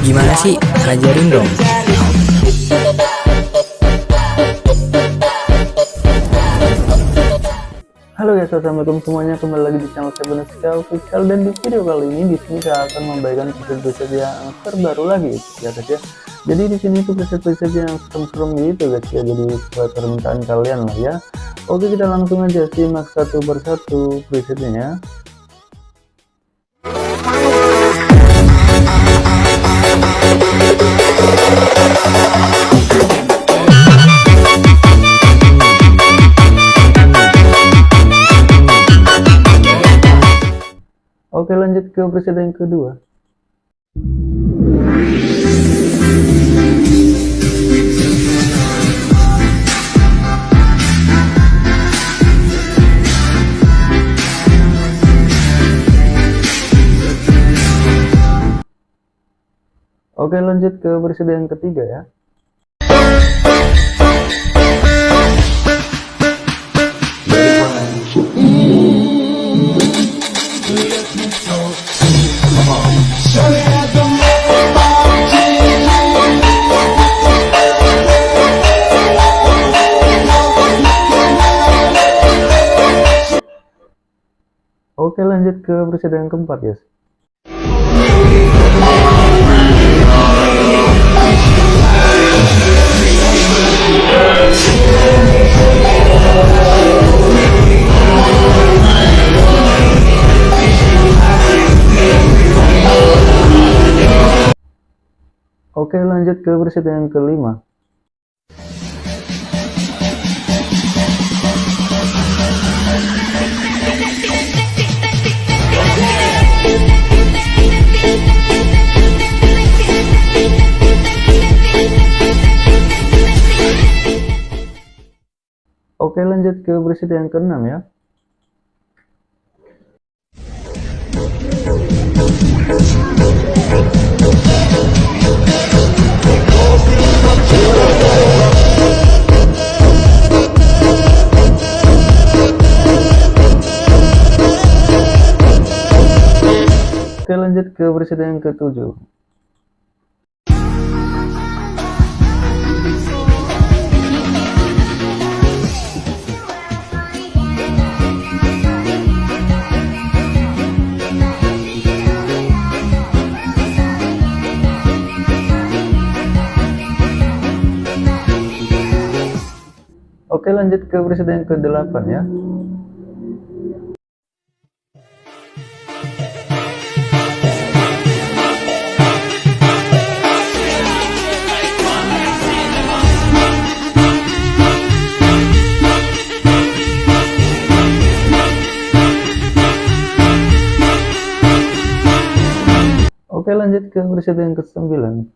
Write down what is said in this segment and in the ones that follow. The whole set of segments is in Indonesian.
Gimana sih? Ajarin dong. Halo guys, assalamualaikum semuanya. Kembali lagi di channel saya Benuska Official dan di video kali ini di sini saya akan membagikan preset-preset yang terbaru lagi ya guys ya. Jadi di sini tuh preset-preset yang serem-serem gitu guys ya. Jadi sesuai permintaan kalian lah ya. Oke kita langsung aja simak satu persatu presetnya ya. Oke lanjut ke presiden yang kedua. Oke lanjut ke presiden yang ketiga ya. Oke lanjut ke presiden yang keempat ya. Oke lanjut ke presiden yang kelima Oke lanjut ke presiden yang keenam ya. Oke lanjut ke presiden yang ketujuh Oke lanjut ke presiden yang ke-8 ya. Oke lanjut ke presiden yang ke-9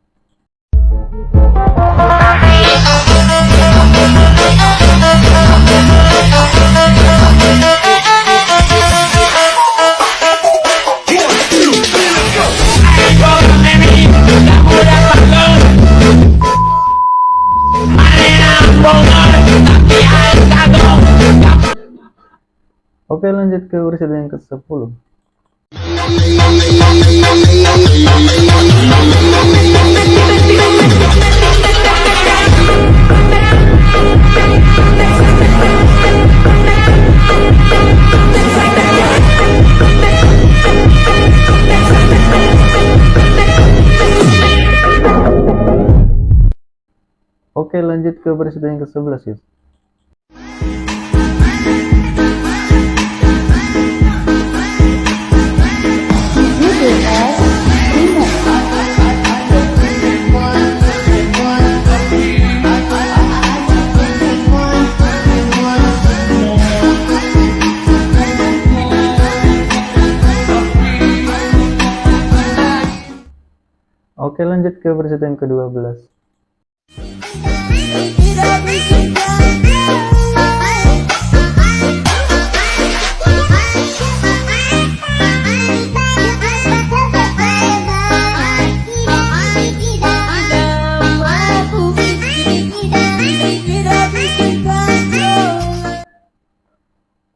Oke lanjut ke presiden yang ke-10 Oke lanjut ke presiden yang ke-11 ya Oke lanjut ke presiden yang ke-12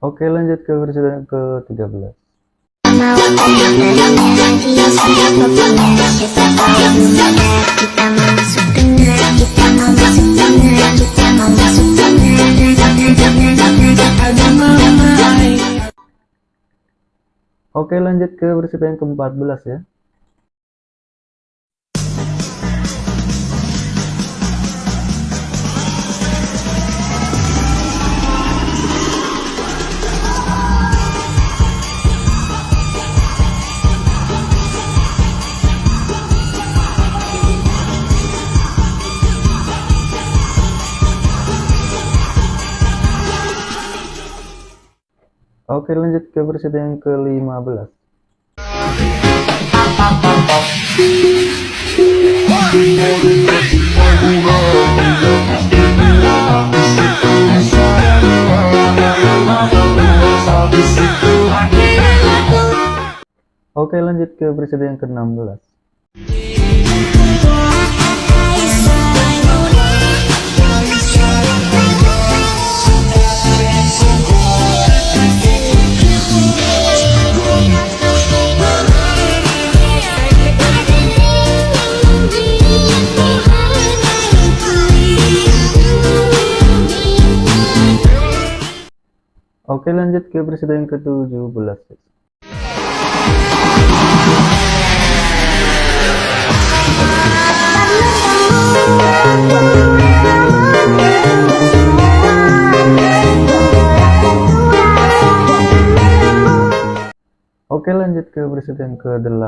Oke lanjut ke yang ke-13 Ria siapa punya kita Oke lanjut ke versi yang ke-14 ya Oke lanjut ke versi yang ke-15 Oke lanjut ke versi yang ke-16 Oke lanjut ke yang ke-17 Oke lanjut ke yang ke-18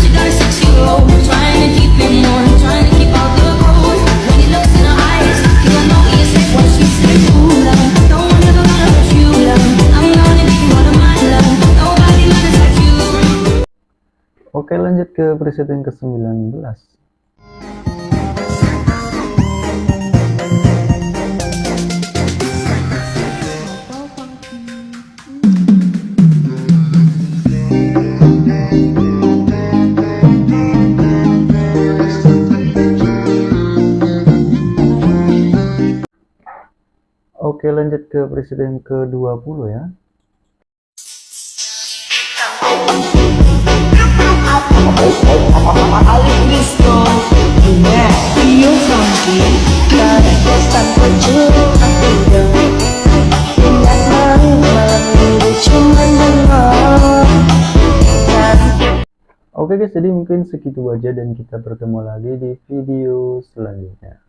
She got a six-year-old, trying Oke lanjut ke yang ke-19 Oke lanjut ke yang ke-20 ya Oke guys, jadi mungkin segitu aja dan kita bertemu lagi di video selanjutnya.